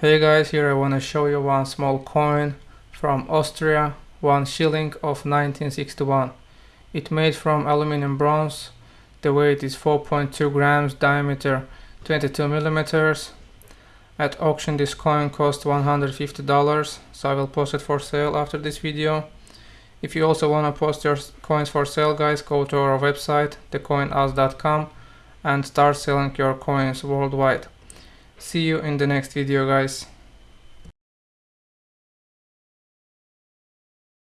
Hey guys, here I want to show you one small coin from Austria, one schilling of 1961. It made from aluminum bronze, the weight is 4.2 grams, diameter 22 millimeters. At auction this coin cost $150, so I will post it for sale after this video. If you also want to post your coins for sale guys, go to our website, thecoinus.com and start selling your coins worldwide. See you in the next video guys.